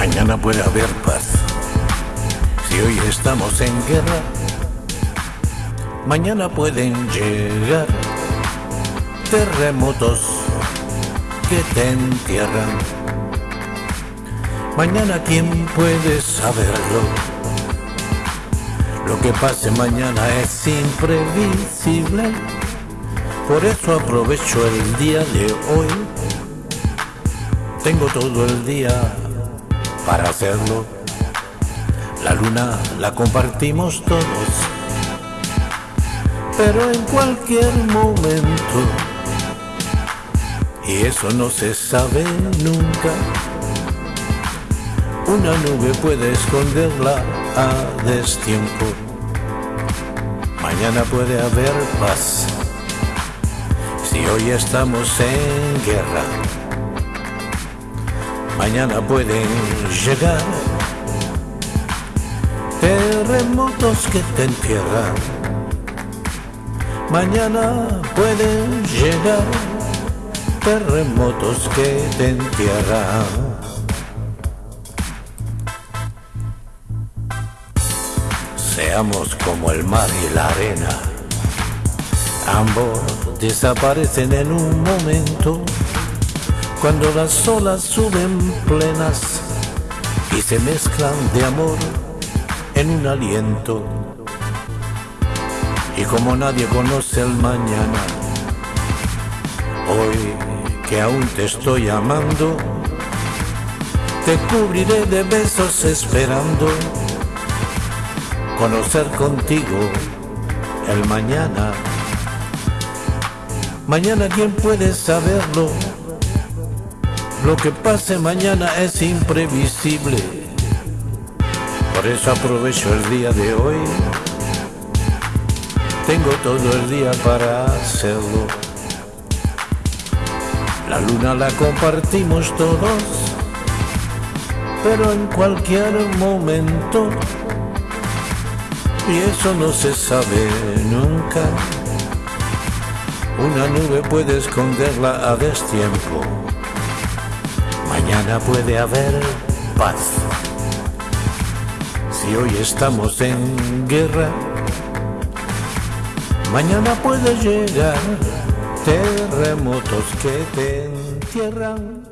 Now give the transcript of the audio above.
Mañana puede haber paz. Si hoy estamos en guerra, mañana pueden llegar terremotos que te entierran. Mañana quién puede saberlo. Lo que pase mañana es imprevisible. Por eso aprovecho el día de hoy. Tengo todo el día para hacerlo. La luna la compartimos todos, pero en cualquier momento, y eso no se sabe nunca, una nube puede esconderla a destiempo. Mañana puede haber paz, si hoy estamos en guerra mañana pueden llegar terremotos que te entierran. Mañana pueden llegar terremotos que te entierran. Seamos como el mar y la arena, ambos desaparecen en un momento cuando las olas suben plenas y se mezclan de amor en un aliento. Y como nadie conoce el mañana, hoy que aún te estoy amando, te cubriré de besos esperando conocer contigo el mañana. Mañana quién puede saberlo lo que pase mañana es imprevisible. Por eso aprovecho el día de hoy. Tengo todo el día para hacerlo. La luna la compartimos todos, pero en cualquier momento. Y eso no se sabe nunca. Una nube puede esconderla a destiempo. Mañana puede haber paz. Si hoy estamos en guerra, mañana puede llegar terremotos que te entierran.